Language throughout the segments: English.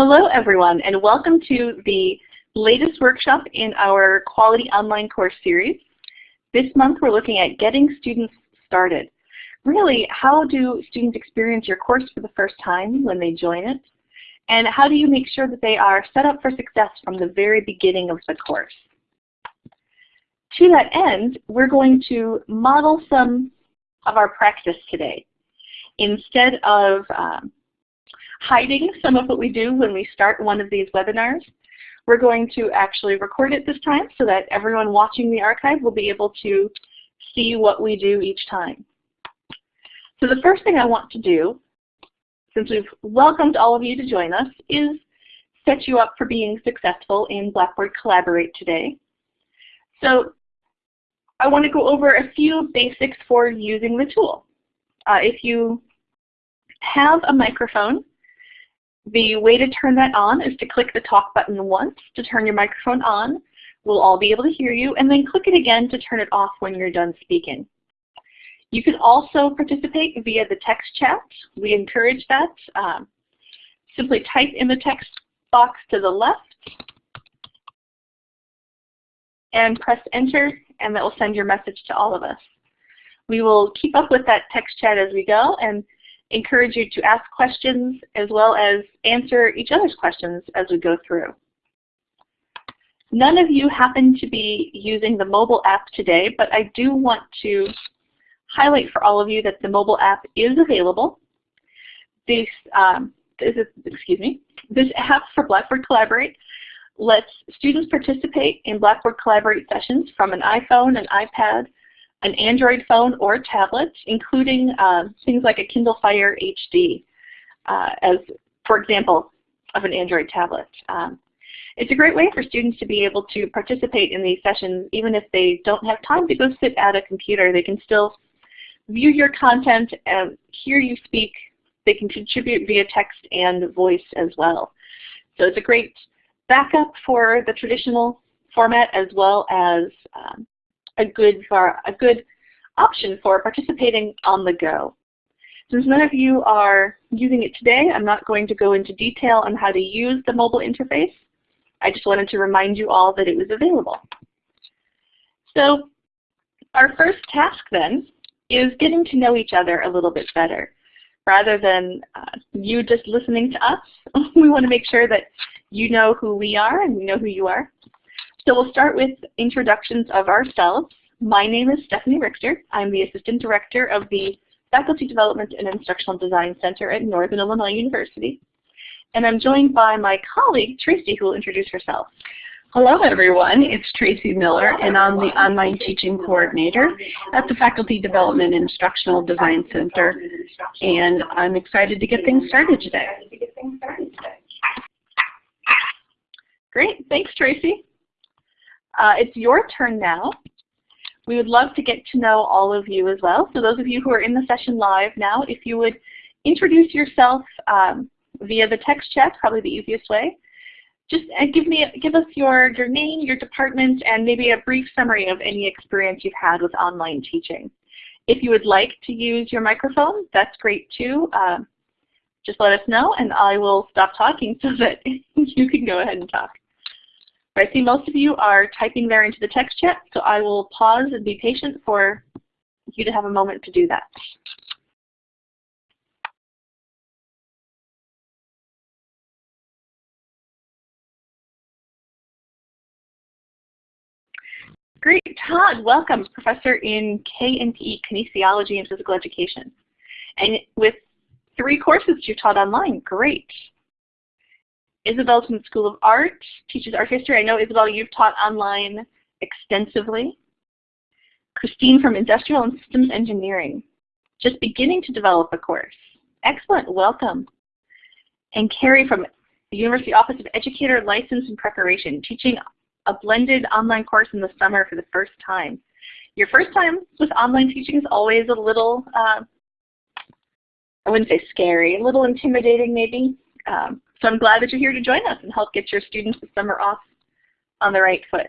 Hello everyone and welcome to the latest workshop in our Quality Online course series. This month we're looking at getting students started. Really, how do students experience your course for the first time when they join it? And how do you make sure that they are set up for success from the very beginning of the course? To that end, we're going to model some of our practice today. Instead of um, hiding some of what we do when we start one of these webinars. We're going to actually record it this time so that everyone watching the archive will be able to see what we do each time. So the first thing I want to do, since we've welcomed all of you to join us, is set you up for being successful in Blackboard Collaborate today. So I want to go over a few basics for using the tool. Uh, if you have a microphone, the way to turn that on is to click the talk button once to turn your microphone on. We'll all be able to hear you, and then click it again to turn it off when you're done speaking. You can also participate via the text chat. We encourage that. Um, simply type in the text box to the left and press enter, and that will send your message to all of us. We will keep up with that text chat as we go, and encourage you to ask questions as well as answer each other's questions as we go through. None of you happen to be using the mobile app today, but I do want to highlight for all of you that the mobile app is available. This, um, this is, excuse me, this app for Blackboard Collaborate lets students participate in Blackboard Collaborate sessions from an iPhone, an iPad, an Android phone or tablet, including uh, things like a Kindle Fire HD, uh, as for example of an Android tablet. Um, it's a great way for students to be able to participate in these sessions even if they don't have time to go sit at a computer. They can still view your content and hear you speak. They can contribute via text and voice as well. So it's a great backup for the traditional format as well as um, a good, for, a good option for participating on the go. Since none of you are using it today, I'm not going to go into detail on how to use the mobile interface. I just wanted to remind you all that it was available. So our first task then is getting to know each other a little bit better. Rather than uh, you just listening to us, we want to make sure that you know who we are and we know who you are. So we'll start with introductions of ourselves. My name is Stephanie Richter. I'm the Assistant Director of the Faculty Development and Instructional Design Center at Northern Illinois University. And I'm joined by my colleague, Tracy, who will introduce herself. Hello everyone, it's Tracy Miller and I'm the Online Teaching Coordinator at the Faculty Development and Instructional Design Center and I'm excited to get things started today. Great, thanks Tracy. Uh, it's your turn now. We would love to get to know all of you as well. So those of you who are in the session live now, if you would introduce yourself um, via the text chat, probably the easiest way. Just uh, give me, give us your, your name, your department, and maybe a brief summary of any experience you've had with online teaching. If you would like to use your microphone, that's great too. Uh, just let us know and I will stop talking so that you can go ahead and talk. I see most of you are typing there into the text chat, so I will pause and be patient for you to have a moment to do that. Great, Todd, welcome, professor in K&PE, Kinesiology and Physical Education. And with three courses you taught online, great. Isabel's from the School of Art, teaches art history. I know, Isabel, you've taught online extensively. Christine from Industrial and Systems Engineering, just beginning to develop a course. Excellent, welcome. And Carrie from the University Office of Educator License and Preparation, teaching a blended online course in the summer for the first time. Your first time with online teaching is always a little, uh, I wouldn't say scary, a little intimidating maybe. Um, so I'm glad that you're here to join us and help get your students the summer off on the right foot.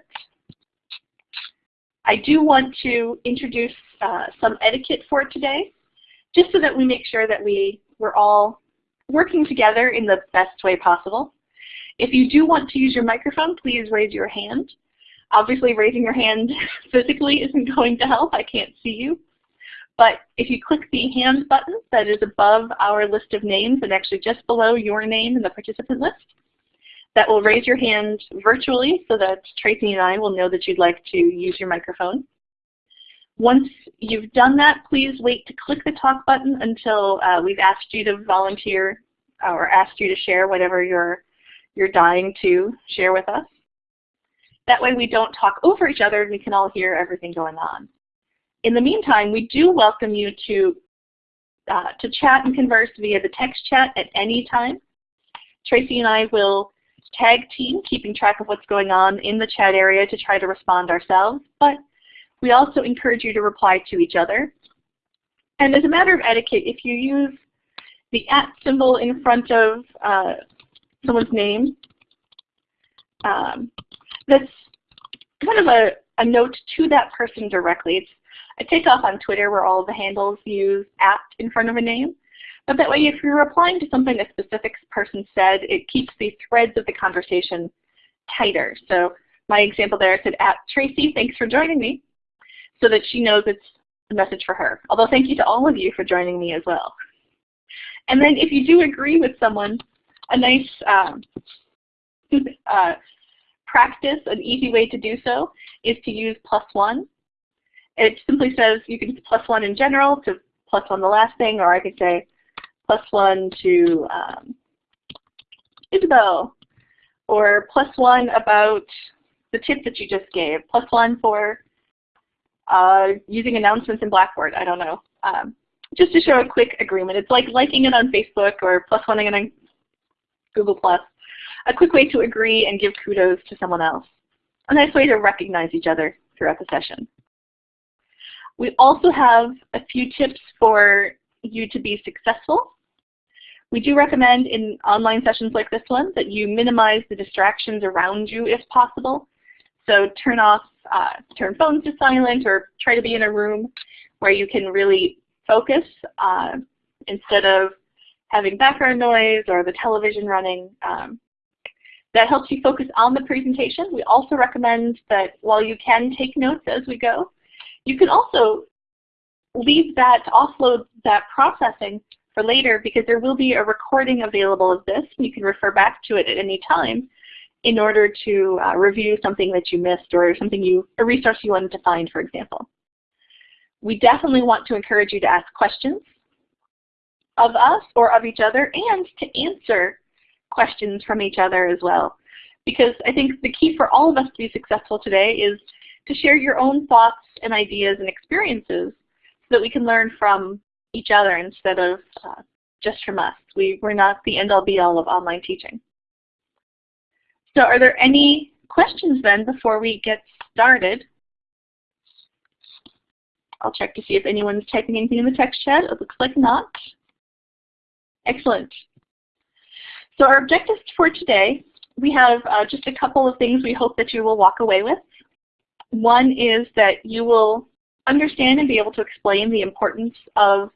I do want to introduce uh, some etiquette for today, just so that we make sure that we, we're all working together in the best way possible. If you do want to use your microphone, please raise your hand. Obviously, raising your hand physically isn't going to help. I can't see you. But if you click the hand button that is above our list of names and actually just below your name in the participant list, that will raise your hand virtually so that Tracy and I will know that you'd like to use your microphone. Once you've done that, please wait to click the talk button until uh, we've asked you to volunteer or asked you to share whatever you're, you're dying to share with us. That way we don't talk over each other and we can all hear everything going on. In the meantime, we do welcome you to, uh, to chat and converse via the text chat at any time. Tracy and I will tag team, keeping track of what's going on in the chat area to try to respond ourselves, but we also encourage you to reply to each other. And as a matter of etiquette, if you use the at symbol in front of uh, someone's name, um, that's kind of a, a note to that person directly. It's I take off on Twitter where all the handles use at in front of a name. But that way if you're replying to something a specific person said, it keeps the threads of the conversation tighter. So my example there said at Tracy, thanks for joining me, so that she knows it's a message for her. Although thank you to all of you for joining me as well. And then if you do agree with someone, a nice um, uh, practice, an easy way to do so, is to use plus one. It simply says you can plus one in general to plus one the last thing, or I could say plus one to um, Isabel, or plus one about the tip that you just gave, plus one for uh, using announcements in Blackboard, I don't know. Um, just to show a quick agreement. It's like liking it on Facebook or plus one on Google+. Plus. A quick way to agree and give kudos to someone else. A nice way to recognize each other throughout the session. We also have a few tips for you to be successful. We do recommend in online sessions like this one that you minimize the distractions around you if possible. So turn off, uh, turn phones to silent or try to be in a room where you can really focus uh, instead of having background noise or the television running. Um, that helps you focus on the presentation. We also recommend that while you can take notes as we go, you can also leave that, offload that processing for later because there will be a recording available of this. You can refer back to it at any time in order to uh, review something that you missed or something you, a resource you wanted to find, for example. We definitely want to encourage you to ask questions of us or of each other and to answer questions from each other as well. Because I think the key for all of us to be successful today is to share your own thoughts and ideas and experiences so that we can learn from each other instead of uh, just from us. We, we're not the end-all be-all of online teaching. So are there any questions then before we get started? I'll check to see if anyone's typing anything in the text chat. It looks like not. Excellent. So our objectives for today, we have uh, just a couple of things we hope that you will walk away with. One is that you will understand and be able to explain the importance of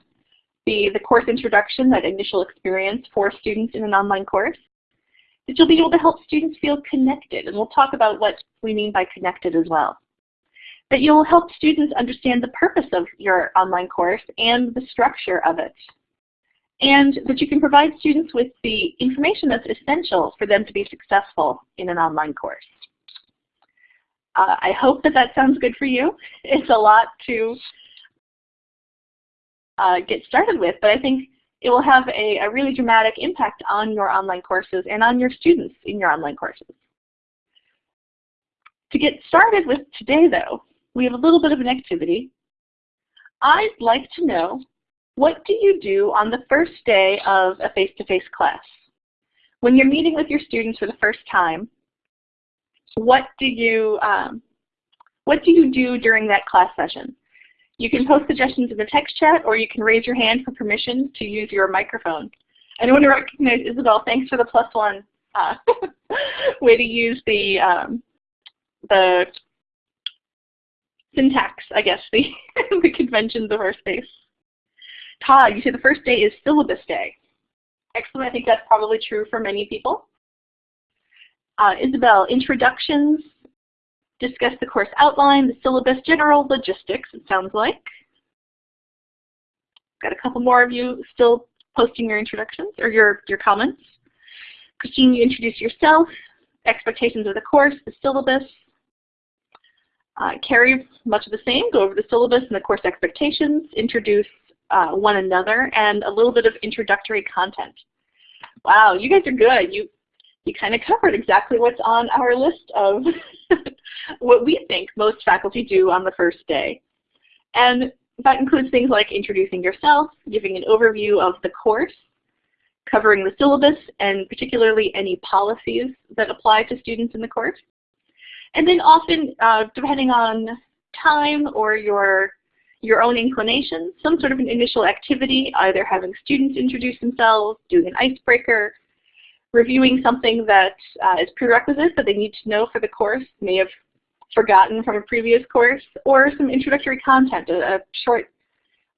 the, the course introduction, that initial experience for students in an online course. That you'll be able to help students feel connected, and we'll talk about what we mean by connected as well. That you'll help students understand the purpose of your online course and the structure of it. And that you can provide students with the information that's essential for them to be successful in an online course. Uh, I hope that that sounds good for you. It's a lot to uh, get started with, but I think it will have a, a really dramatic impact on your online courses and on your students in your online courses. To get started with today though, we have a little bit of an activity. I'd like to know, what do you do on the first day of a face-to-face -face class? When you're meeting with your students for the first time, what do you um, what do you do during that class session? You can post suggestions in the text chat or you can raise your hand for permission to use your microphone. I want to recognize Isabel. Thanks for the plus one uh, way to use the um, the syntax, I guess, the, the conventions of our space. Todd, you say the first day is syllabus day. Excellent. I think that's probably true for many people. Uh, Isabel, introductions, discuss the course outline, the syllabus, general logistics, it sounds like. Got a couple more of you still posting your introductions or your, your comments. Christine, you introduce yourself, expectations of the course, the syllabus. Uh, Carrie, much of the same, go over the syllabus and the course expectations, introduce uh, one another, and a little bit of introductory content. Wow, you guys are good. You, you kind of covered exactly what's on our list of what we think most faculty do on the first day. And that includes things like introducing yourself, giving an overview of the course, covering the syllabus, and particularly any policies that apply to students in the course. And then often, uh, depending on time or your, your own inclination, some sort of an initial activity, either having students introduce themselves, doing an icebreaker, reviewing something that uh, is prerequisite that they need to know for the course, may have forgotten from a previous course, or some introductory content, a, a short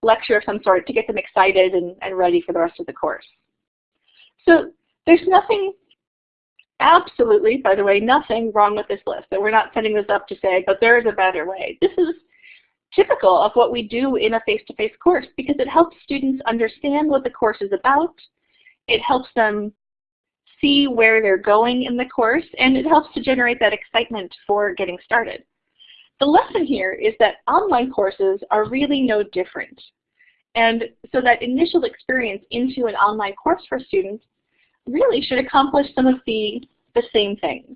lecture of some sort to get them excited and, and ready for the rest of the course. So there's nothing, absolutely, by the way, nothing wrong with this list. So we're not setting this up to say, but there is a better way. This is typical of what we do in a face-to-face -face course because it helps students understand what the course is about. It helps them see where they're going in the course, and it helps to generate that excitement for getting started. The lesson here is that online courses are really no different. And so that initial experience into an online course for students really should accomplish some of the, the same things.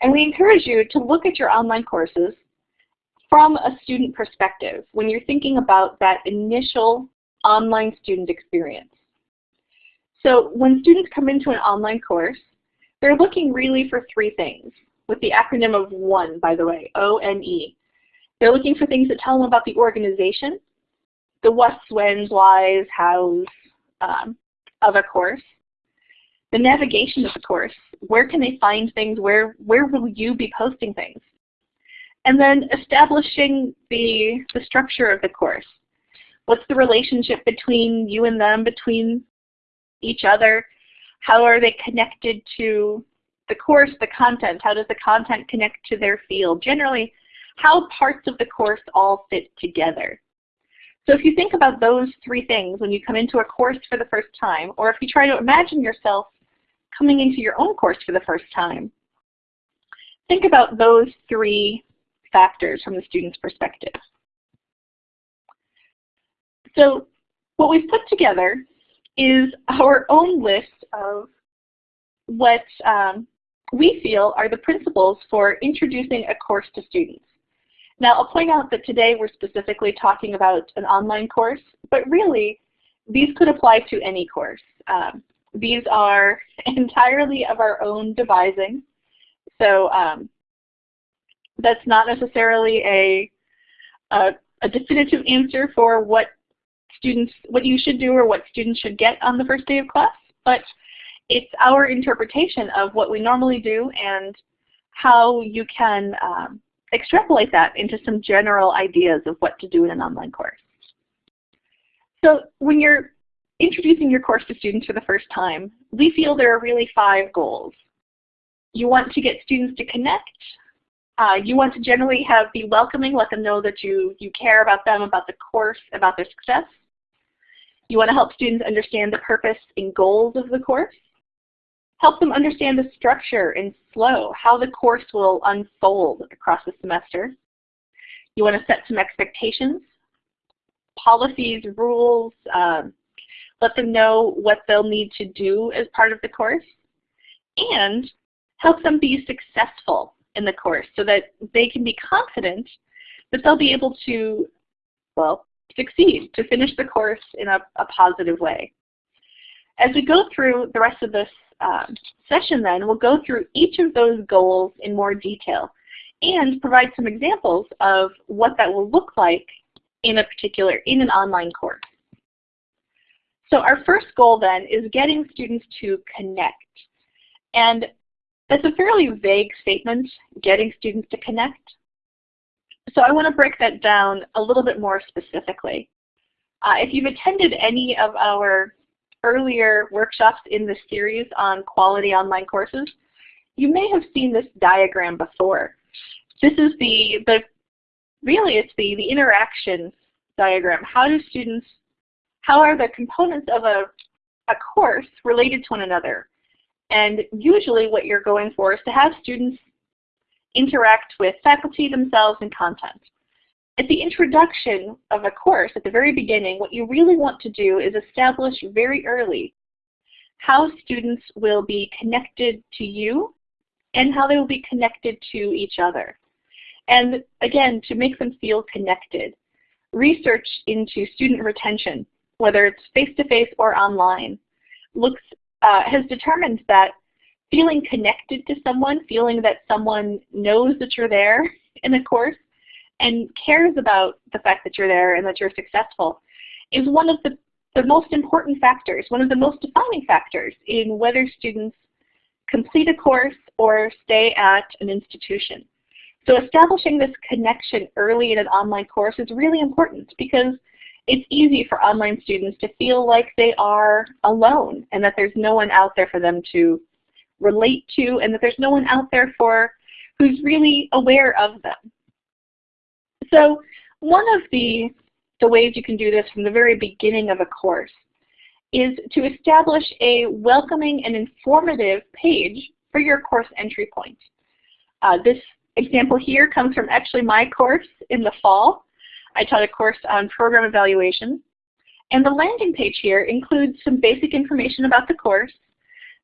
And we encourage you to look at your online courses from a student perspective when you're thinking about that initial online student experience. So when students come into an online course, they're looking really for three things, with the acronym of ONE, by the way, O-N-E. They're looking for things that tell them about the organization, the what's, when's, why's, how's um, of a course, the navigation of the course. Where can they find things? Where, where will you be posting things? And then establishing the, the structure of the course. What's the relationship between you and them, between each other? How are they connected to the course, the content? How does the content connect to their field? Generally, how parts of the course all fit together. So if you think about those three things when you come into a course for the first time, or if you try to imagine yourself coming into your own course for the first time, think about those three factors from the student's perspective. So what we've put together is our own list of what um, we feel are the principles for introducing a course to students. Now I'll point out that today we're specifically talking about an online course, but really these could apply to any course. Um, these are entirely of our own devising, so um, that's not necessarily a, a, a definitive answer for what students, what you should do or what students should get on the first day of class, but it's our interpretation of what we normally do and how you can um, extrapolate that into some general ideas of what to do in an online course. So when you're introducing your course to students for the first time, we feel there are really five goals. You want to get students to connect. Uh, you want to generally have be welcoming, let them know that you, you care about them, about the course, about their success. You want to help students understand the purpose and goals of the course. Help them understand the structure and flow, how the course will unfold across the semester. You want to set some expectations, policies, rules, um, let them know what they'll need to do as part of the course, and help them be successful in the course so that they can be confident that they'll be able to, well, succeed, to finish the course in a, a positive way. As we go through the rest of this um, session then, we'll go through each of those goals in more detail and provide some examples of what that will look like in a particular, in an online course. So our first goal then is getting students to connect. And that's a fairly vague statement, getting students to connect. So I want to break that down a little bit more specifically. Uh, if you've attended any of our earlier workshops in this series on quality online courses, you may have seen this diagram before. This is the, the really it's the, the interaction diagram. How do students, how are the components of a, a course related to one another? And usually what you're going for is to have students interact with faculty themselves and content. At the introduction of a course, at the very beginning, what you really want to do is establish very early how students will be connected to you and how they will be connected to each other. And again, to make them feel connected, research into student retention, whether it's face-to-face -face or online, looks, uh, has determined that feeling connected to someone, feeling that someone knows that you're there in a course and cares about the fact that you're there and that you're successful is one of the, the most important factors, one of the most defining factors in whether students complete a course or stay at an institution. So establishing this connection early in an online course is really important because it's easy for online students to feel like they are alone and that there's no one out there for them to relate to and that there's no one out there for who's really aware of them. So one of the, the ways you can do this from the very beginning of a course is to establish a welcoming and informative page for your course entry point. Uh, this example here comes from actually my course in the fall. I taught a course on program evaluation. And the landing page here includes some basic information about the course,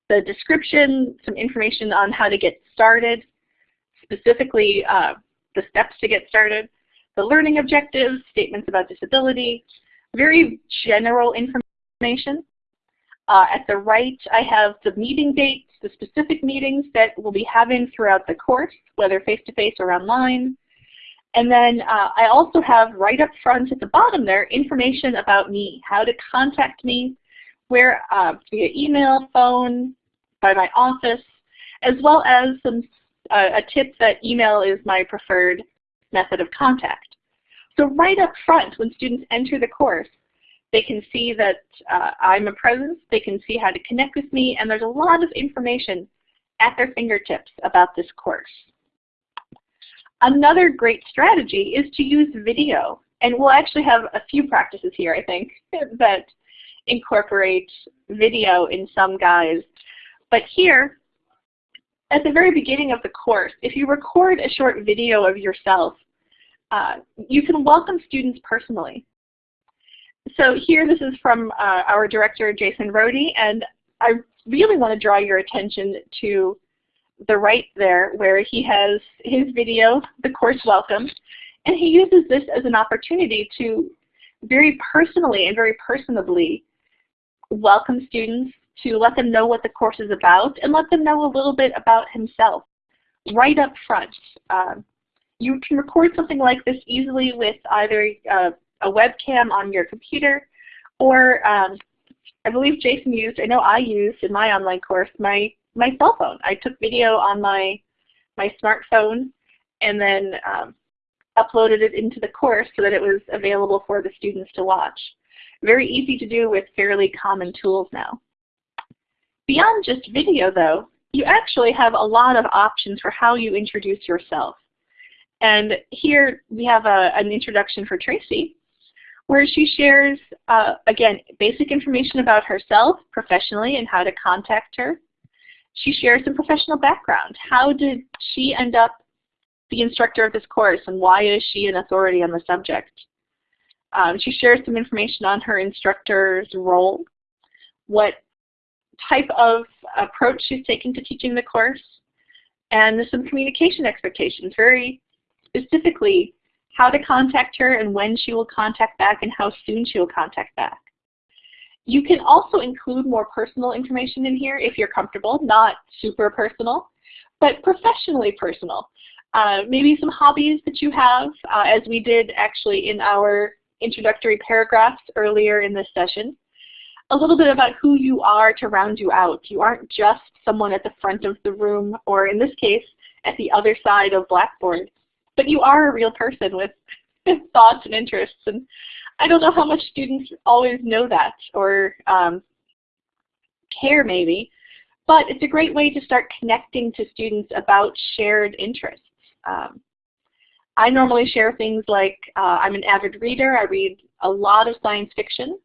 the description, some information on how to get started, specifically uh, the steps to get started, the learning objectives, statements about disability, very general information. Uh, at the right, I have the meeting dates, the specific meetings that we'll be having throughout the course, whether face-to-face -face or online. And then uh, I also have right up front at the bottom there information about me, how to contact me, where uh, via email, phone, by my office, as well as some uh, a tip that email is my preferred method of contact. So right up front, when students enter the course, they can see that uh, I'm a presence, they can see how to connect with me, and there's a lot of information at their fingertips about this course. Another great strategy is to use video. And we'll actually have a few practices here, I think, that incorporate video in some guise. But here, at the very beginning of the course, if you record a short video of yourself, uh, you can welcome students personally. So here this is from uh, our director, Jason Rohde, and I really want to draw your attention to the right there where he has his video, the course welcome, and he uses this as an opportunity to very personally and very personably welcome students, to let them know what the course is about, and let them know a little bit about himself right up front. Um, you can record something like this easily with either uh, a webcam on your computer or um, I believe Jason used, I know I used in my online course, my, my cell phone. I took video on my, my smartphone and then um, uploaded it into the course so that it was available for the students to watch. Very easy to do with fairly common tools now. Beyond just video though, you actually have a lot of options for how you introduce yourself. And here we have a, an introduction for Tracy, where she shares, uh, again, basic information about herself professionally and how to contact her. She shares some professional background. How did she end up the instructor of this course and why is she an authority on the subject? Um, she shares some information on her instructor's role, what type of approach she's taking to teaching the course, and some communication expectations, very specifically how to contact her and when she will contact back and how soon she will contact back. You can also include more personal information in here if you're comfortable, not super personal, but professionally personal. Uh, maybe some hobbies that you have, uh, as we did actually in our introductory paragraphs earlier in this session. A little bit about who you are to round you out. You aren't just someone at the front of the room, or in this case, at the other side of Blackboard but you are a real person with thoughts and interests. And I don't know how much students always know that or um, care maybe, but it's a great way to start connecting to students about shared interests. Um, I normally share things like uh, I'm an avid reader. I read a lot of science fiction.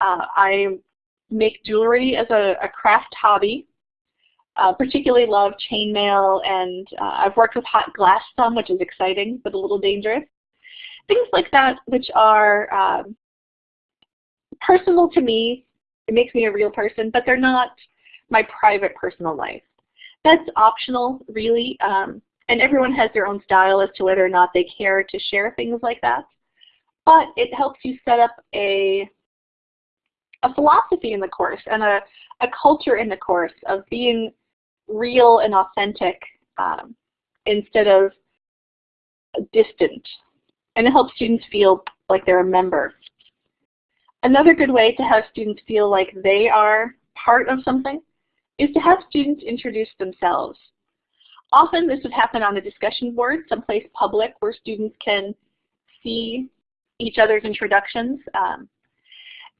Uh, I make jewelry as a, a craft hobby. Uh, particularly love chainmail, and uh, I've worked with hot glass some, which is exciting but a little dangerous. Things like that, which are um, personal to me. It makes me a real person, but they're not my private personal life. That's optional, really, um, and everyone has their own style as to whether or not they care to share things like that. But it helps you set up a a philosophy in the course and a, a culture in the course of being real and authentic um, instead of distant. And it helps students feel like they're a member. Another good way to have students feel like they are part of something is to have students introduce themselves. Often this would happen on a discussion board, someplace public where students can see each other's introductions. Um,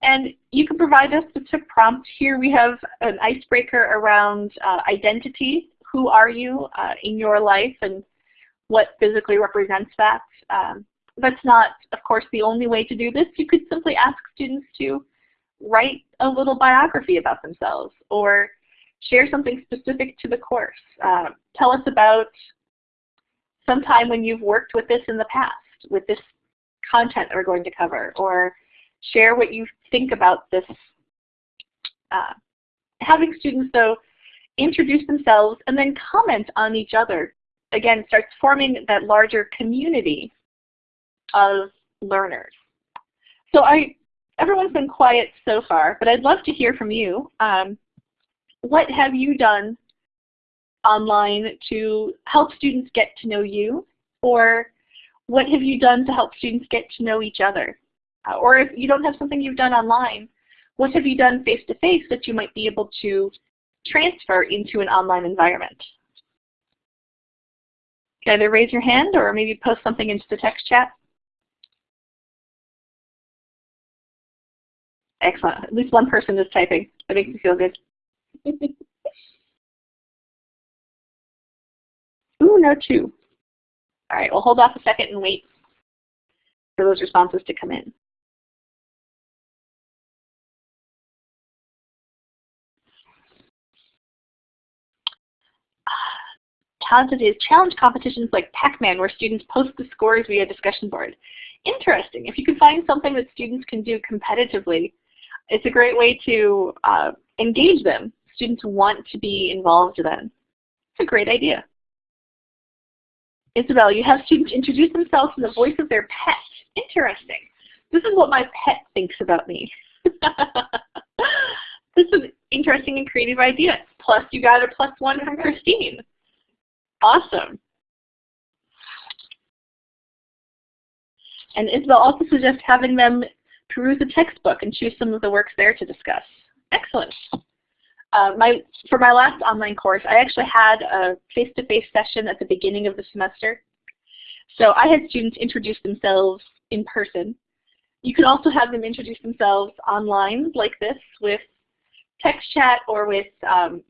and you can provide us with a prompt. Here we have an icebreaker around uh, identity. Who are you uh, in your life and what physically represents that? Um, that's not, of course, the only way to do this. You could simply ask students to write a little biography about themselves or share something specific to the course. Uh, tell us about some time when you've worked with this in the past, with this content that we're going to cover, or share what you think about this. Uh, having students, though, introduce themselves and then comment on each other. Again, starts forming that larger community of learners. So I, everyone's been quiet so far, but I'd love to hear from you. Um, what have you done online to help students get to know you? Or what have you done to help students get to know each other? Uh, or if you don't have something you've done online, what have you done face-to-face -face that you might be able to transfer into an online environment? Either raise your hand or maybe post something into the text chat. Excellent. At least one person is typing. That makes me feel good. Ooh, no two. All right, we'll hold off a second and wait for those responses to come in. Talented is challenge competitions like Pac-Man where students post the scores via discussion board. Interesting. If you can find something that students can do competitively, it's a great way to uh, engage them. Students want to be involved then. It's a great idea. Isabel, you have students introduce themselves in the voice of their pet. Interesting. This is what my pet thinks about me. this is an interesting and creative idea. Plus you got a plus one from Christine. Awesome. And Isabel also suggests having them peruse a textbook and choose some of the works there to discuss. Excellent. Uh, my, for my last online course, I actually had a face-to-face -face session at the beginning of the semester. So I had students introduce themselves in person. You can also have them introduce themselves online like this with text chat or with um,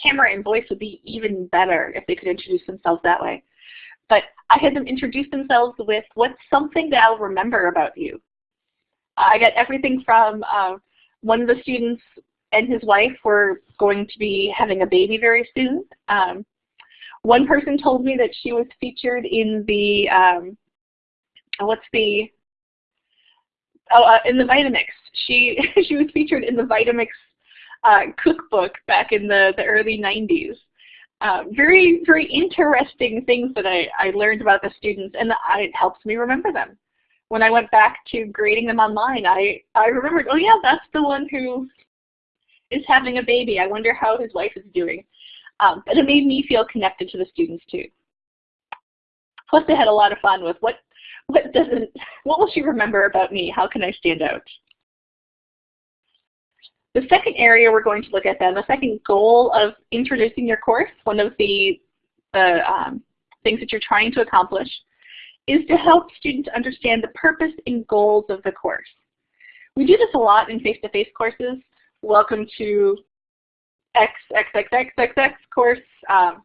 camera and voice would be even better if they could introduce themselves that way. But I had them introduce themselves with what's something that I'll remember about you. I got everything from uh, one of the students and his wife were going to be having a baby very soon. Um, one person told me that she was featured in the, um, what's the, oh, uh, in the Vitamix. She, she was featured in the Vitamix uh, cookbook back in the, the early 90s. Uh, very, very interesting things that I, I learned about the students, and it helps me remember them. When I went back to grading them online, I, I remembered, oh yeah, that's the one who is having a baby. I wonder how his wife is doing. Um, but it made me feel connected to the students too. Plus they had a lot of fun with what, what doesn't, what will she remember about me? How can I stand out? The second area we're going to look at then, the second goal of introducing your course, one of the, the um, things that you're trying to accomplish, is to help students understand the purpose and goals of the course. We do this a lot in face-to-face -face courses. Welcome to X, X, X, X, X, X course, um,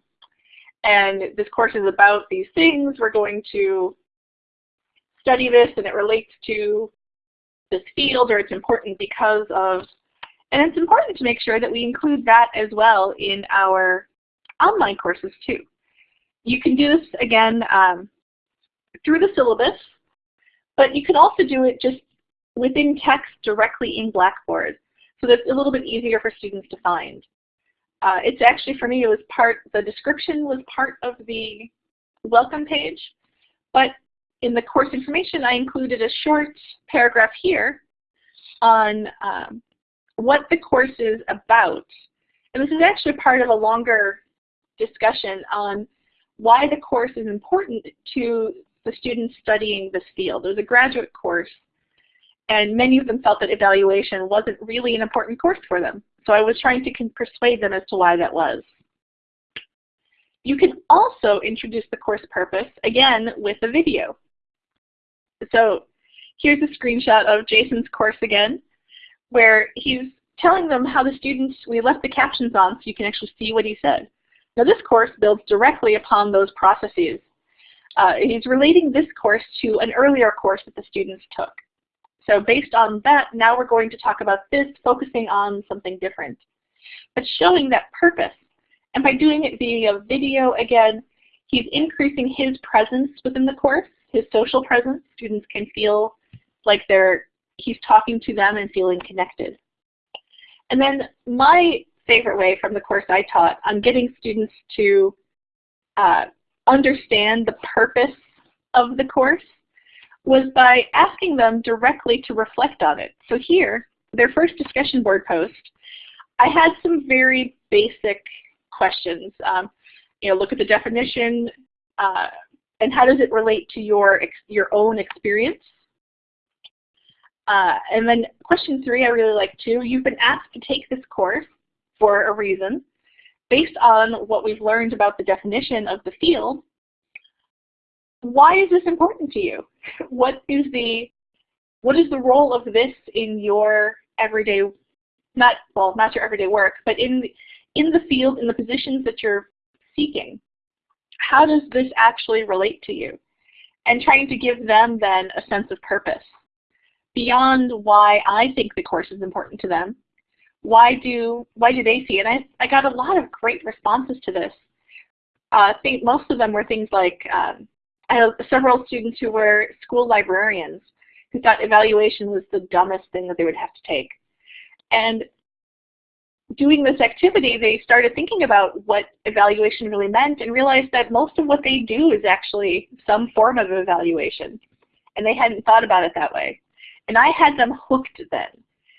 and this course is about these things. We're going to study this and it relates to this field or it's important because of, and it's important to make sure that we include that as well in our online courses too. You can do this again um, through the syllabus, but you can also do it just within text directly in Blackboard. So that's a little bit easier for students to find. Uh, it's actually, for me, it was part, the description was part of the welcome page, but in the course information, I included a short paragraph here on um, what the course is about. And this is actually part of a longer discussion on why the course is important to the students studying this field. Was a graduate course, and many of them felt that evaluation wasn't really an important course for them. So I was trying to persuade them as to why that was. You can also introduce the course purpose, again, with a video. So here's a screenshot of Jason's course again, where he's telling them how the students, we left the captions on so you can actually see what he said. Now this course builds directly upon those processes. Uh, he's relating this course to an earlier course that the students took. So based on that, now we're going to talk about this, focusing on something different. But showing that purpose. And by doing it via video, again, he's increasing his presence within the course, his social presence. Students can feel like they're he's talking to them and feeling connected. And then my favorite way from the course I taught on getting students to uh, understand the purpose of the course was by asking them directly to reflect on it. So here, their first discussion board post, I had some very basic questions. Um, you know, look at the definition, uh, and how does it relate to your your own experience? Uh, and then question three, I really like too. You've been asked to take this course for a reason. Based on what we've learned about the definition of the field, why is this important to you? What is the what is the role of this in your everyday not well not your everyday work, but in the, in the field in the positions that you're seeking? How does this actually relate to you? And trying to give them then a sense of purpose beyond why I think the course is important to them. Why do why do they see it? And I I got a lot of great responses to this. Uh, I think most of them were things like um, I have several students who were school librarians who thought evaluation was the dumbest thing that they would have to take. And doing this activity, they started thinking about what evaluation really meant and realized that most of what they do is actually some form of evaluation. And they hadn't thought about it that way. And I had them hooked then.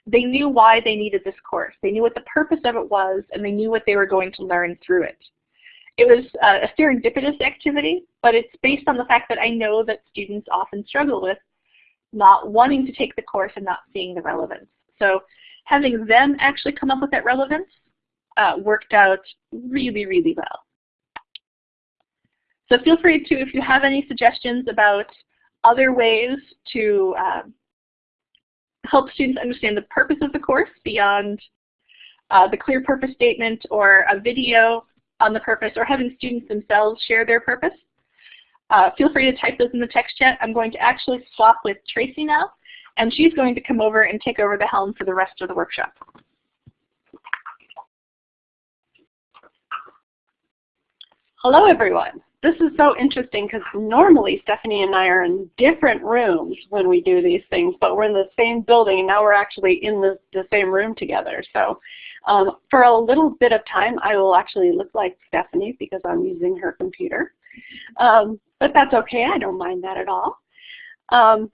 They knew why they needed this course. They knew what the purpose of it was, and they knew what they were going to learn through it. It was a serendipitous activity, but it's based on the fact that I know that students often struggle with not wanting to take the course and not seeing the relevance. So having them actually come up with that relevance uh, worked out really, really well. So feel free to, if you have any suggestions about other ways to um, help students understand the purpose of the course beyond uh, the clear purpose statement or a video on the purpose or having students themselves share their purpose. Uh, feel free to type those in the text chat. I'm going to actually swap with Tracy now, and she's going to come over and take over the helm for the rest of the workshop. Hello, everyone. This is so interesting because normally Stephanie and I are in different rooms when we do these things, but we're in the same building and now we're actually in the, the same room together. So um, for a little bit of time, I will actually look like Stephanie because I'm using her computer. Um, but that's okay. I don't mind that at all. Um,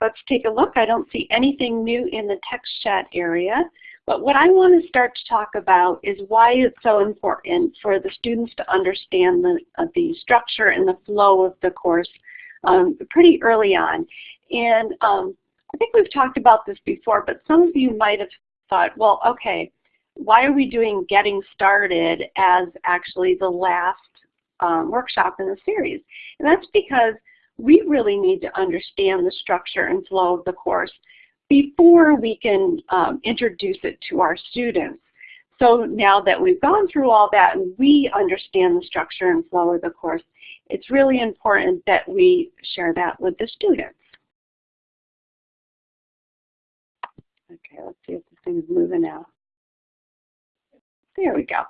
let's take a look. I don't see anything new in the text chat area. But what I want to start to talk about is why it's so important for the students to understand the, uh, the structure and the flow of the course um, pretty early on. And um, I think we've talked about this before, but some of you might have thought, well, okay, why are we doing getting started as actually the last um, workshop in the series? And that's because we really need to understand the structure and flow of the course before we can um, introduce it to our students. so now that we've gone through all that and we understand the structure and flow of the course, it's really important that we share that with the students. Okay, let's see if this thing's moving now. There we go.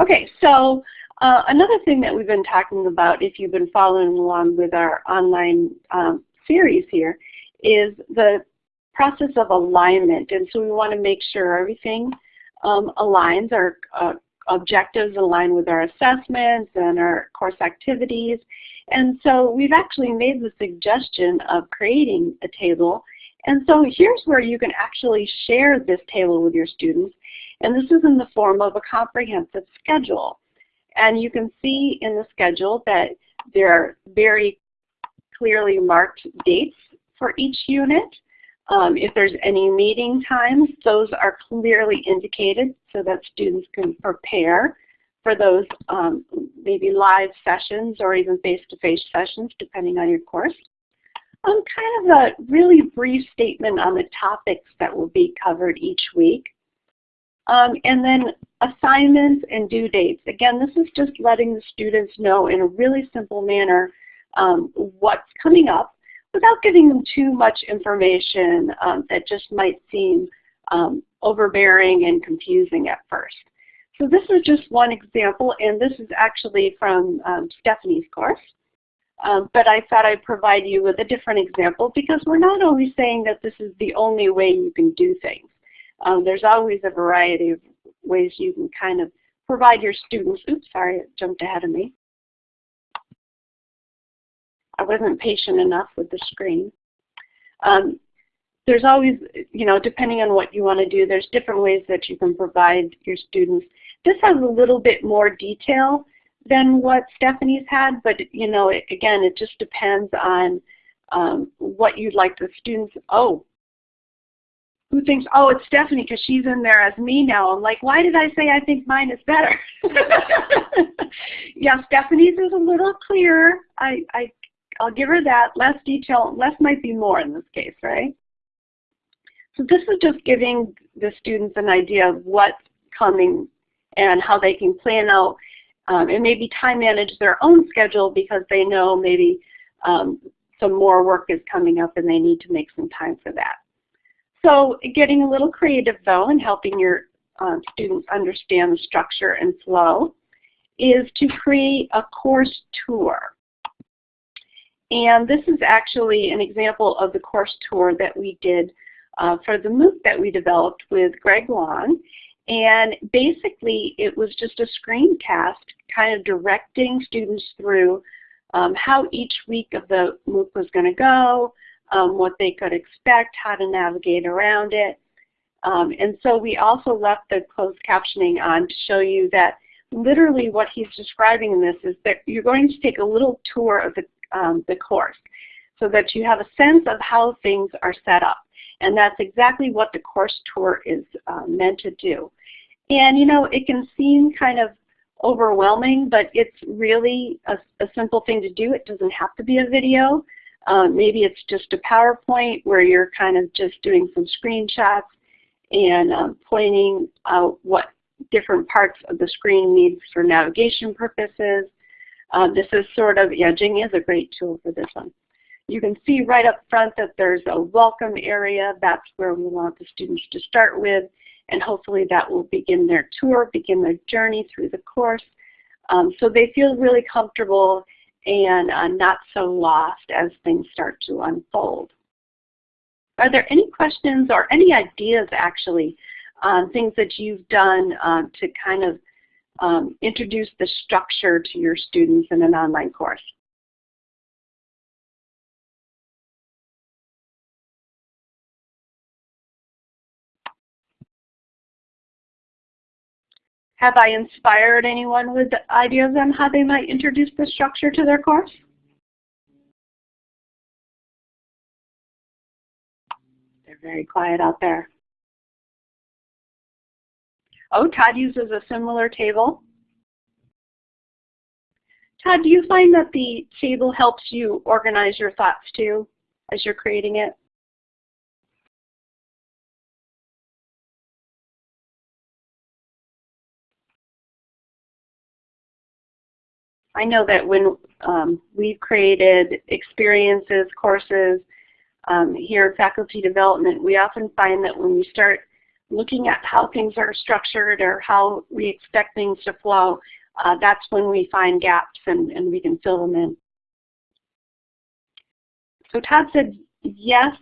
Okay, so uh, another thing that we've been talking about, if you've been following along with our online um, series here, is the process of alignment. And so we want to make sure everything um, aligns, our uh, objectives align with our assessments and our course activities. And so we've actually made the suggestion of creating a table. And so here's where you can actually share this table with your students. And this is in the form of a comprehensive schedule. And you can see in the schedule that there are very clearly marked dates for each unit. Um, if there's any meeting times, those are clearly indicated so that students can prepare for those um, maybe live sessions or even face-to-face -face sessions depending on your course. Um, kind of a really brief statement on the topics that will be covered each week. Um, and then assignments and due dates. Again, this is just letting the students know in a really simple manner um, what's coming up without giving them too much information um, that just might seem um, overbearing and confusing at first. So this is just one example, and this is actually from um, Stephanie's course. Um, but I thought I'd provide you with a different example because we're not always saying that this is the only way you can do things. Um, there's always a variety of ways you can kind of provide your students, oops, sorry, it jumped ahead of me. I wasn't patient enough with the screen. Um, there's always, you know, depending on what you want to do, there's different ways that you can provide your students. This has a little bit more detail than what Stephanie's had, but, you know, it, again, it just depends on um, what you'd like the students, oh, who thinks, oh, it's Stephanie because she's in there as me now. I'm like, why did I say I think mine is better? yeah, Stephanie's is a little clearer. I, I, I'll give her that. Less detail, less might be more in this case, right? So this is just giving the students an idea of what's coming and how they can plan out um, and maybe time manage their own schedule because they know maybe um, some more work is coming up and they need to make some time for that. So getting a little creative though and helping your uh, students understand the structure and flow is to create a course tour. And this is actually an example of the course tour that we did uh, for the MOOC that we developed with Greg Long. And basically it was just a screencast kind of directing students through um, how each week of the MOOC was going to go, um, what they could expect, how to navigate around it. Um, and so we also left the closed captioning on to show you that literally what he's describing in this is that you're going to take a little tour of the, um, the course so that you have a sense of how things are set up. And that's exactly what the course tour is uh, meant to do. And you know, it can seem kind of overwhelming, but it's really a, a simple thing to do. It doesn't have to be a video. Um, maybe it's just a PowerPoint where you're kind of just doing some screenshots and um, pointing out what different parts of the screen needs for navigation purposes. Uh, this is sort of, yeah, Jing is a great tool for this one. You can see right up front that there's a welcome area. That's where we want the students to start with. And hopefully that will begin their tour, begin their journey through the course. Um, so they feel really comfortable and uh, not so lost as things start to unfold. Are there any questions or any ideas actually on things that you've done um, to kind of um, introduce the structure to your students in an online course? Have I inspired anyone with the ideas on how they might introduce the structure to their course? They're very quiet out there. Oh, Todd uses a similar table. Todd, do you find that the table helps you organize your thoughts too as you're creating it? I know that when um, we've created experiences, courses um, here in faculty development, we often find that when we start looking at how things are structured or how we expect things to flow, uh, that's when we find gaps and, and we can fill them in. So Todd said yes,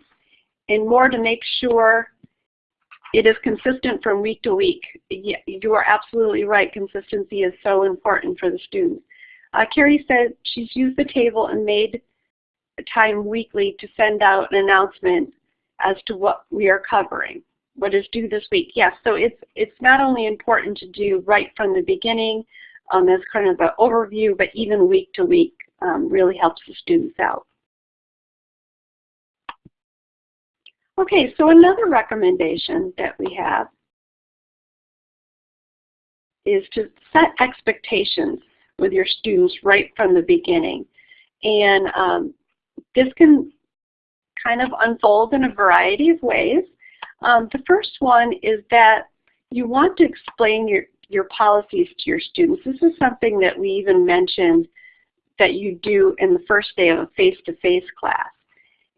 and more to make sure it is consistent from week to week. You are absolutely right. Consistency is so important for the students. Uh, Carrie said she's used the table and made time weekly to send out an announcement as to what we are covering, what is due this week. Yes, so it's, it's not only important to do right from the beginning um, as kind of an overview, but even week to week um, really helps the students out. Okay, so another recommendation that we have is to set expectations with your students right from the beginning. And um, this can kind of unfold in a variety of ways. Um, the first one is that you want to explain your, your policies to your students. This is something that we even mentioned that you do in the first day of a face-to-face -face class.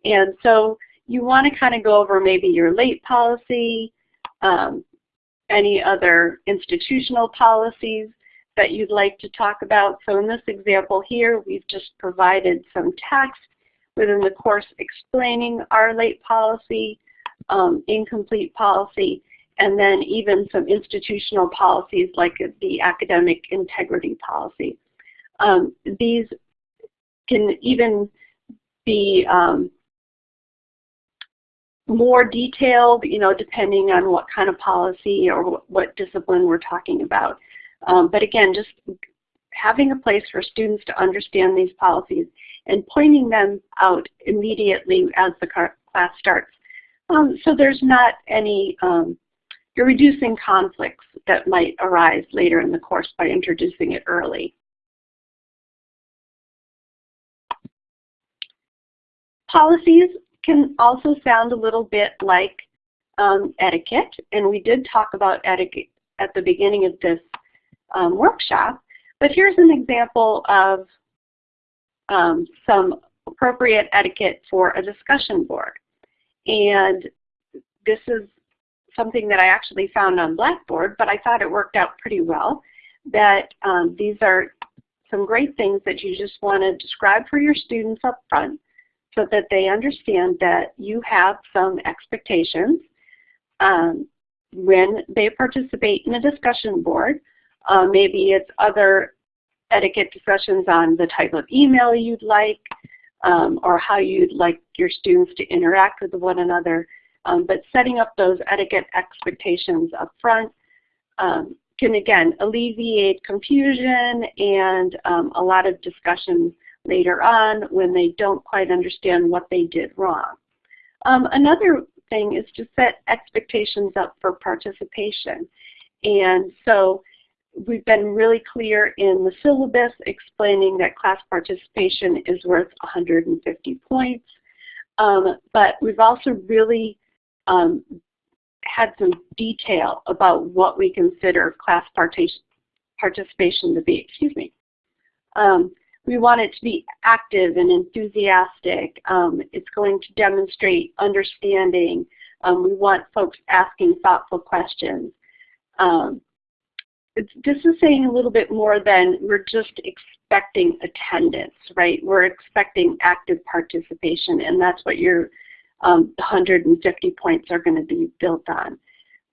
And so you want to kind of go over maybe your late policy, um, any other institutional policies that you'd like to talk about. So in this example here, we've just provided some text within the course explaining our late policy, um, incomplete policy, and then even some institutional policies like the academic integrity policy. Um, these can even be um, more detailed, you know, depending on what kind of policy or what discipline we're talking about. Um, but again, just having a place for students to understand these policies and pointing them out immediately as the class starts. Um, so there's not any, um, you're reducing conflicts that might arise later in the course by introducing it early. Policies can also sound a little bit like um, etiquette, and we did talk about etiquette at the beginning of this um, workshop. But here's an example of um, some appropriate etiquette for a discussion board. And this is something that I actually found on Blackboard, but I thought it worked out pretty well, that um, these are some great things that you just want to describe for your students up front so that they understand that you have some expectations um, when they participate in a discussion board. Uh, maybe it's other etiquette discussions on the type of email you'd like um, or how you'd like your students to interact with one another. Um, but setting up those etiquette expectations up front um, can again alleviate confusion and um, a lot of discussion later on when they don't quite understand what they did wrong. Um, another thing is to set expectations up for participation. And so we've been really clear in the syllabus explaining that class participation is worth 150 points. Um, but we've also really um, had some detail about what we consider class participation to be. Excuse me. Um, we want it to be active and enthusiastic. Um, it's going to demonstrate understanding. Um, we want folks asking thoughtful questions. This is saying a little bit more than we're just expecting attendance, right? We're expecting active participation, and that's what your um, 150 points are going to be built on.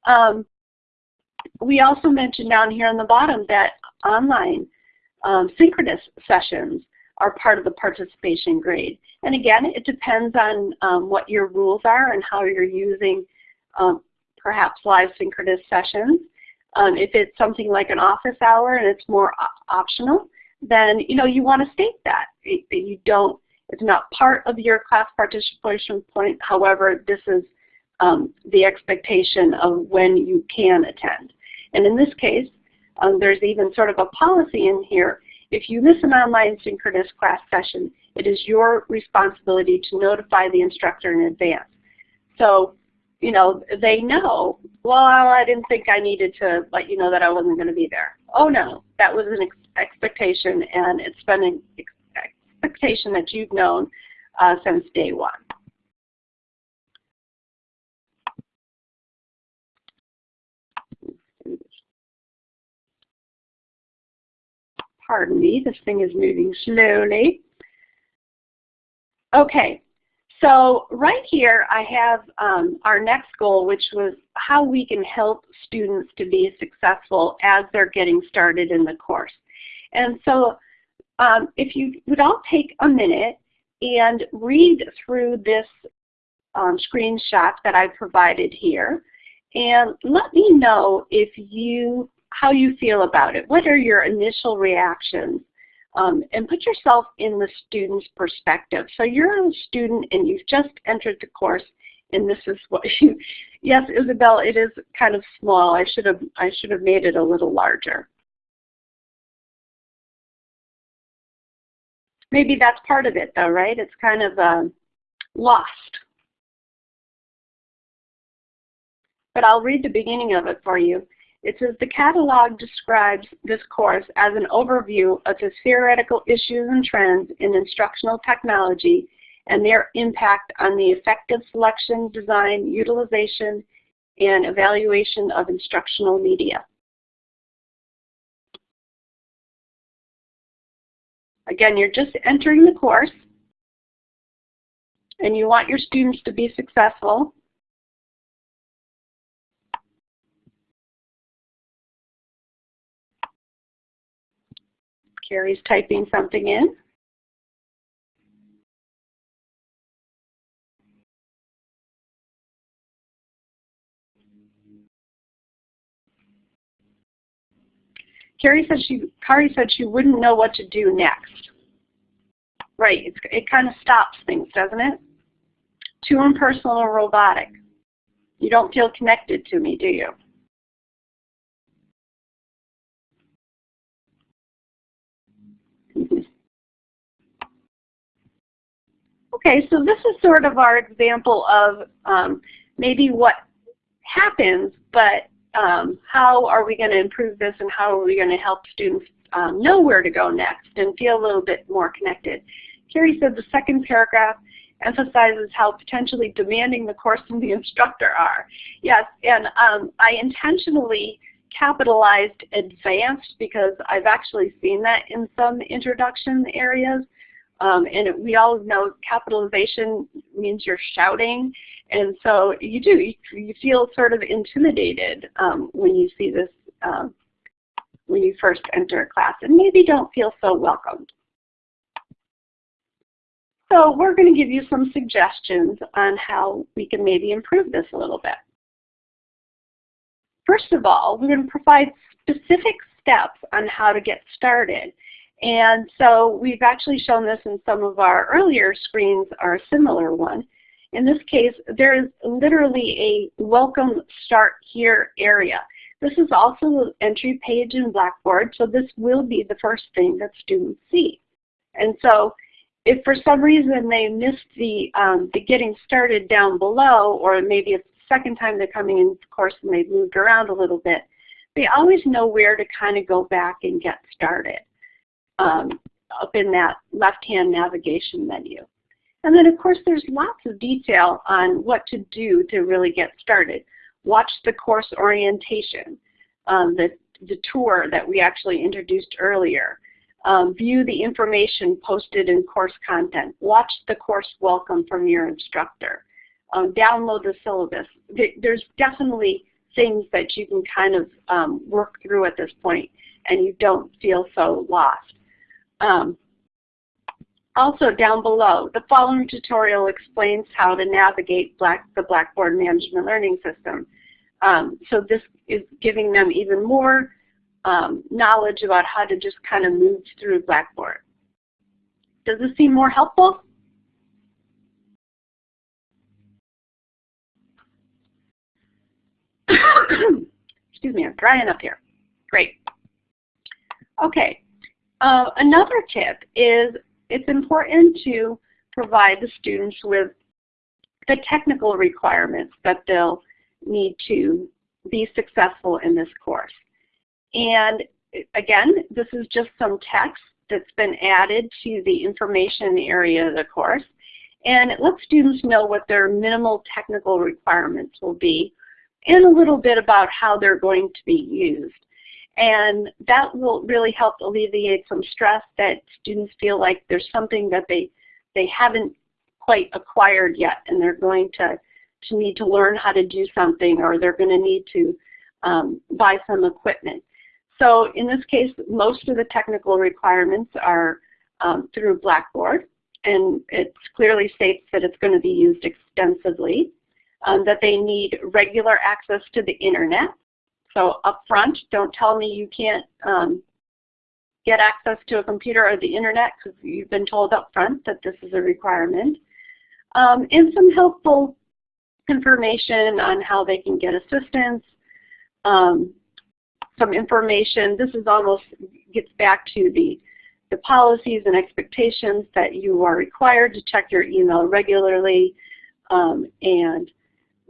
Um, we also mentioned down here on the bottom that online um, synchronous sessions are part of the participation grade. And again, it depends on um, what your rules are and how you're using um, perhaps live synchronous sessions. Um, if it's something like an office hour and it's more optional, then you know you want to state that. You don't, it's not part of your class participation point. However, this is um, the expectation of when you can attend. And in this case, um, there's even sort of a policy in here. If you miss an online synchronous class session, it is your responsibility to notify the instructor in advance. So you know, they know, well, I didn't think I needed to let you know that I wasn't going to be there. Oh no, that was an ex expectation and it's been an ex expectation that you've known uh, since day one. Pardon me, this thing is moving slowly. Okay, so right here I have um, our next goal, which was how we can help students to be successful as they're getting started in the course. And so um, if you would all take a minute and read through this um, screenshot that I provided here and let me know if you how you feel about it. What are your initial reactions? Um, and put yourself in the student's perspective. So you're a student and you've just entered the course and this is what you, yes Isabel, it is kind of small. I should have, I should have made it a little larger. Maybe that's part of it though, right? It's kind of uh, lost. But I'll read the beginning of it for you. It says the catalog describes this course as an overview of the theoretical issues and trends in instructional technology and their impact on the effective selection, design, utilization, and evaluation of instructional media. Again, you're just entering the course and you want your students to be successful. Carrie's typing something in. Carrie said she, Kari said she wouldn't know what to do next. Right, it's, it kind of stops things, doesn't it? Too impersonal or robotic. You don't feel connected to me, do you? Okay, so this is sort of our example of um, maybe what happens, but um, how are we going to improve this and how are we going to help students um, know where to go next and feel a little bit more connected. Carrie said the second paragraph emphasizes how potentially demanding the course and the instructor are. Yes, and um, I intentionally capitalized advanced because I've actually seen that in some introduction areas. Um, and we all know capitalization means you're shouting. And so you do, you, you feel sort of intimidated um, when you see this, uh, when you first enter a class and maybe don't feel so welcomed. So we're going to give you some suggestions on how we can maybe improve this a little bit. First of all, we're going to provide specific steps on how to get started. And so we've actually shown this in some of our earlier screens a similar one. In this case, there is literally a welcome start here area. This is also the entry page in Blackboard, so this will be the first thing that students see. And so if for some reason they missed the, um, the getting started down below, or maybe it's the second time they're coming in the course and they've moved around a little bit, they always know where to kind of go back and get started um, up in that left-hand navigation menu. And then of course there's lots of detail on what to do to really get started. Watch the course orientation, um, the, the tour that we actually introduced earlier. Um, view the information posted in course content. Watch the course welcome from your instructor. Um, download the syllabus. There's definitely things that you can kind of um, work through at this point and you don't feel so lost. Um, also down below, the following tutorial explains how to navigate Black, the Blackboard Management Learning System. Um, so this is giving them even more um, knowledge about how to just kind of move through Blackboard. Does this seem more helpful? Excuse me, I'm drying up here. Great. Okay, uh, another tip is it's important to provide the students with the technical requirements that they'll need to be successful in this course. And again, this is just some text that's been added to the information area of the course. And it lets students know what their minimal technical requirements will be and a little bit about how they're going to be used. And that will really help alleviate some stress that students feel like there's something that they, they haven't quite acquired yet and they're going to, to need to learn how to do something or they're going to need to um, buy some equipment. So in this case, most of the technical requirements are um, through Blackboard and it clearly states that it's going to be used extensively, um, that they need regular access to the internet. So up front, don't tell me you can't um, get access to a computer or the internet because you've been told up front that this is a requirement. Um, and some helpful information on how they can get assistance, um, some information. This is almost gets back to the the policies and expectations that you are required to check your email regularly, um, and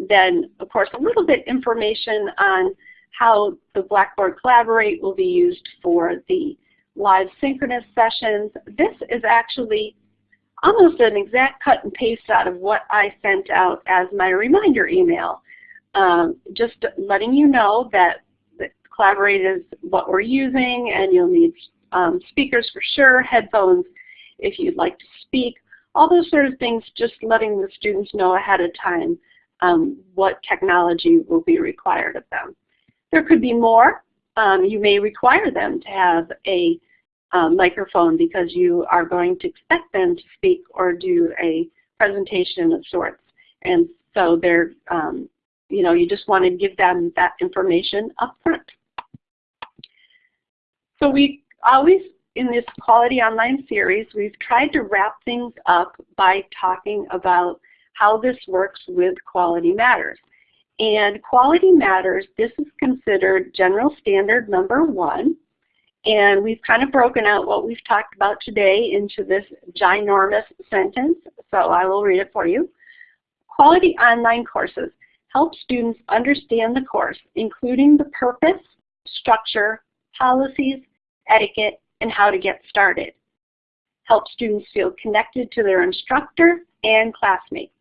then, of course, a little bit information on how the Blackboard Collaborate will be used for the live synchronous sessions. This is actually almost an exact cut and paste out of what I sent out as my reminder email. Um, just letting you know that, that Collaborate is what we're using and you'll need um, speakers for sure, headphones if you'd like to speak, all those sort of things, just letting the students know ahead of time um, what technology will be required of them. There could be more. Um, you may require them to have a um, microphone because you are going to expect them to speak or do a presentation of sorts. And so they're, um, you know, you just want to give them that information up front. So we always in this Quality Online series, we've tried to wrap things up by talking about how this works with Quality Matters. And Quality Matters, this is considered general standard number one. And we've kind of broken out what we've talked about today into this ginormous sentence. So I will read it for you. Quality online courses help students understand the course, including the purpose, structure, policies, etiquette, and how to get started. Help students feel connected to their instructor and classmates.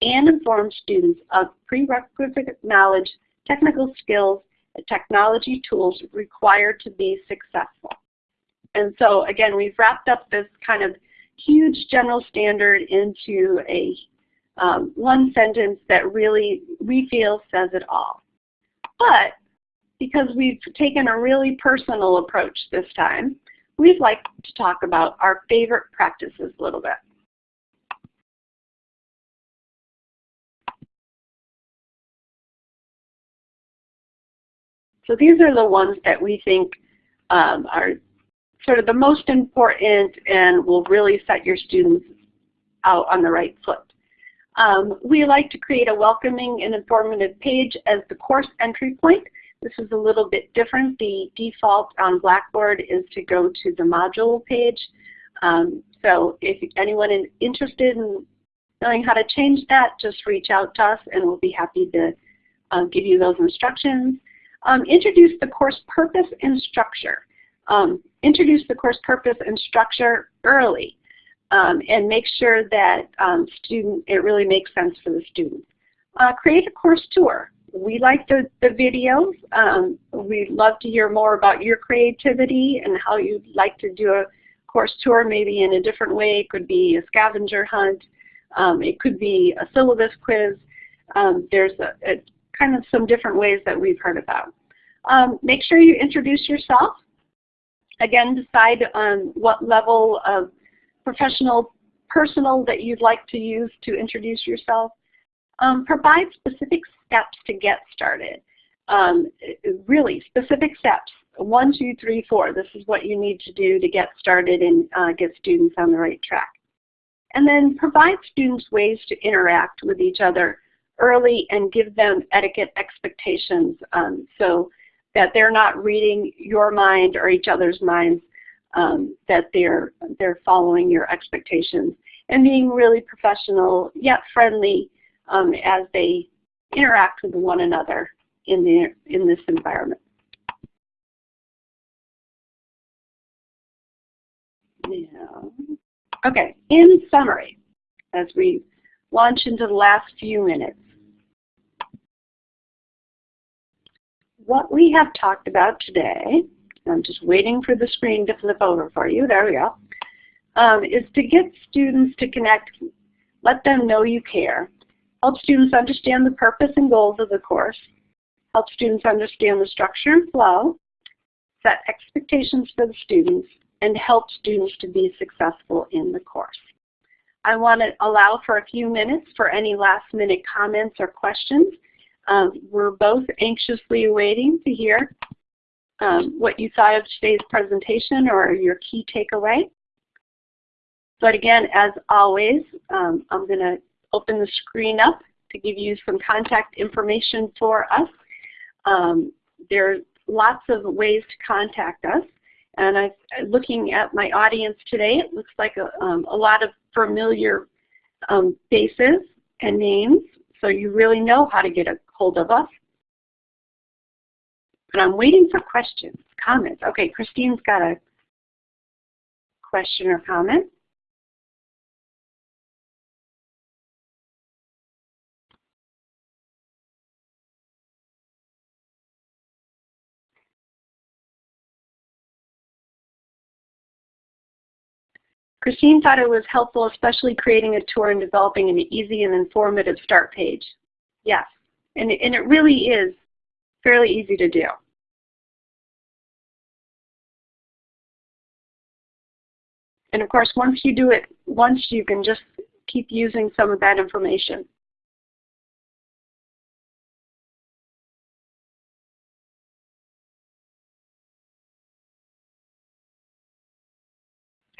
And inform students of prerequisite knowledge, technical skills, and technology tools required to be successful. And so again, we've wrapped up this kind of huge general standard into a um, one sentence that really we feel says it all. But because we've taken a really personal approach this time, we'd like to talk about our favorite practices a little bit. So these are the ones that we think um, are sort of the most important and will really set your students out on the right foot. Um, we like to create a welcoming and informative page as the course entry point this is a little bit different. The default on Blackboard is to go to the module page. Um, so if anyone is interested in knowing how to change that, just reach out to us and we'll be happy to uh, give you those instructions. Um, introduce the course purpose and structure. Um, introduce the course purpose and structure early um, and make sure that um, student it really makes sense for the student. Uh, create a course tour we like the, the videos. Um, we'd love to hear more about your creativity and how you'd like to do a course tour maybe in a different way. It could be a scavenger hunt. Um, it could be a syllabus quiz. There's a, a, kind of some different ways that we've heard about. Um, make sure you introduce yourself. Again, decide on what level of professional, personal that you'd like to use to introduce yourself. Um, provide specific steps to get started. Um, really specific steps. One, two, three, four. This is what you need to do to get started and uh, get students on the right track. And then provide students ways to interact with each other early and give them etiquette expectations um, so that they're not reading your mind or each other's minds, um, that they're, they're following your expectations and being really professional yet friendly um, as they interact with one another in, the, in this environment. Yeah. Okay, in summary, as we launch into the last few minutes, what we have talked about today, I'm just waiting for the screen to flip over for you, there we go, um, is to get students to connect, let them know you care, help students understand the purpose and goals of the course, help students understand the structure and flow, set expectations for the students, and help students to be successful in the course. I want to allow for a few minutes for any last minute comments or questions. Um, we're both anxiously waiting to hear um, what you thought of today's presentation or your key takeaway. But again, as always, um, I'm going to open the screen up to give you some contact information for us. Um, there's lots of ways to contact us. And I, looking at my audience today, it looks like a, um, a lot of familiar um, faces and names, so you really know how to get a hold of us. But I'm waiting for questions, comments. Okay, Christine's got a question or comment. Christine thought it was helpful, especially creating a tour and developing an easy and informative start page. Yes, and, and it really is fairly easy to do. And of course, once you do it once, you can just keep using some of that information.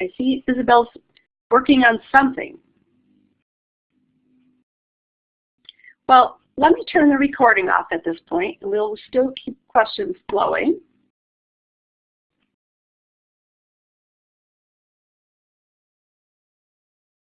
I see Isabel's working on something. Well, let me turn the recording off at this point, and we'll still keep questions flowing.